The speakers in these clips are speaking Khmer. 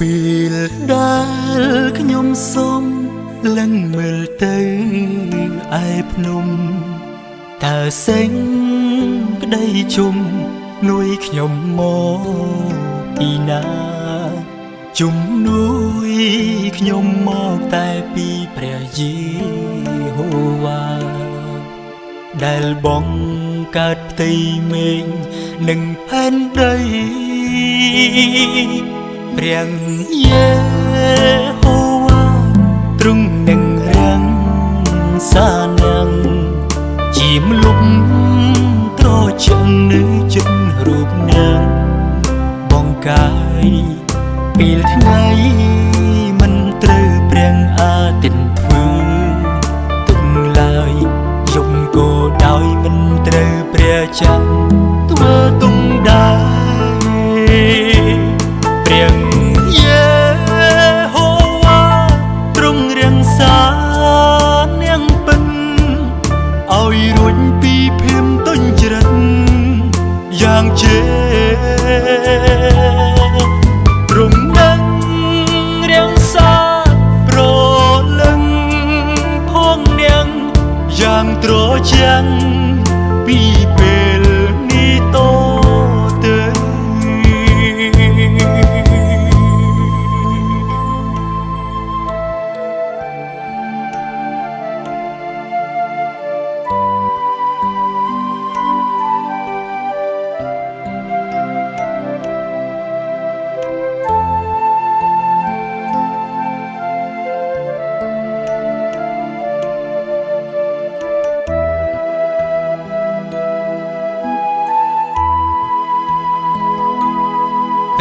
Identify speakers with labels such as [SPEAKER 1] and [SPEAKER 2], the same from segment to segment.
[SPEAKER 1] ពេលដែលខ្ញុំសុំលឹងមើលទៅឯភ្នំតើសេងក្តីជុំនួយខ្ញុំមកពីណាជំនួយខ្ញុំមកតែពីព្រះយេហូវ៉ាដែលបងកើតផ្ទៃមេឃនិងផែនដី ព្រះយេហូវ៉ាទ្រង់នឹងរាំងសានាងជាមលុបត្រជាក់នៅចិត្តរូបនាងបងកាយពេលថ្ងៃ យ៉ាងត្រជាក់ពី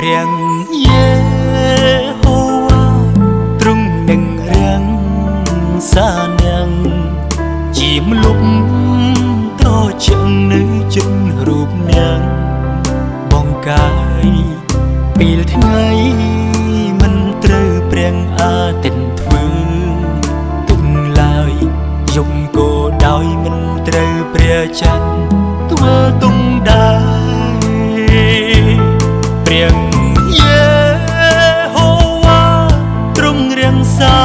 [SPEAKER 1] ព្រះយេហូវ៉ាទ្រង់នឹងរាំងសានាងជាមលុបត្រជាក់នៅចិត្តរូបនាងបងកាយពេលថ្ងៃមិនត្រូវព្រះអាទិត្យធ្វើទុំឡើយយប់ក៏ដោយមិនត្រូវព្រះច័ន្ទធ្វើទុំដែរ សា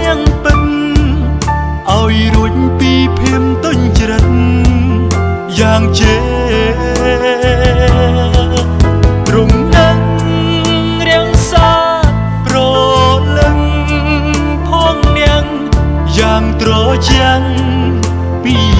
[SPEAKER 1] នាងពិនឲ្យរួចពីភៀមទុញច្រិតយ៉ាងជេទ្រង់នឹងរាំងសាប្រលឹងផងនាងយ៉ាងត្រជាក់ពីពេល